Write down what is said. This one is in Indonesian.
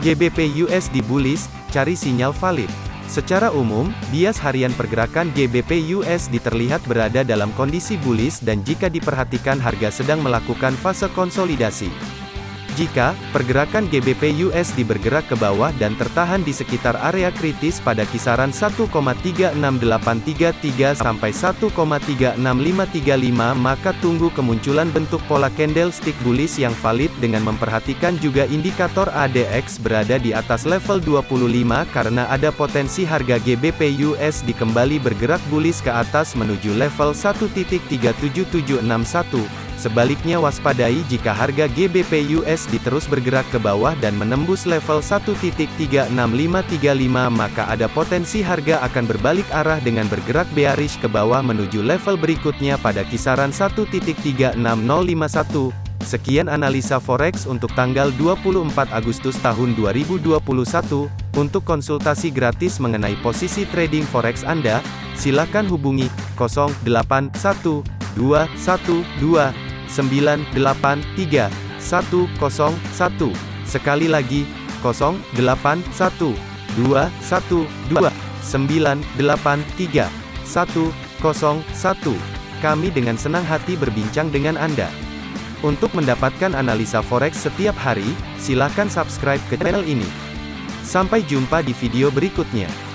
GBP USD bullish, cari sinyal valid. Secara umum, bias harian pergerakan GBP USD terlihat berada dalam kondisi bullish dan jika diperhatikan harga sedang melakukan fase konsolidasi. Jika pergerakan GBP USD bergerak ke bawah dan tertahan di sekitar area kritis pada kisaran 1,36833 sampai 1,36535 maka tunggu kemunculan bentuk pola candlestick bullish yang valid dengan memperhatikan juga indikator ADX berada di atas level 25 karena ada potensi harga GBP USD kembali bergerak bullish ke atas menuju level 1.37761 Sebaliknya waspadai jika harga GBP USD terus bergerak ke bawah dan menembus level 1.36535 maka ada potensi harga akan berbalik arah dengan bergerak bearish ke bawah menuju level berikutnya pada kisaran 1.36051. Sekian analisa forex untuk tanggal 24 Agustus tahun 2021. Untuk konsultasi gratis mengenai posisi trading forex Anda, silakan hubungi 081212 983 101. Sekali lagi, 081 212 983 101. Kami dengan senang hati berbincang dengan Anda. Untuk mendapatkan analisa forex setiap hari, silakan subscribe ke channel ini. Sampai jumpa di video berikutnya.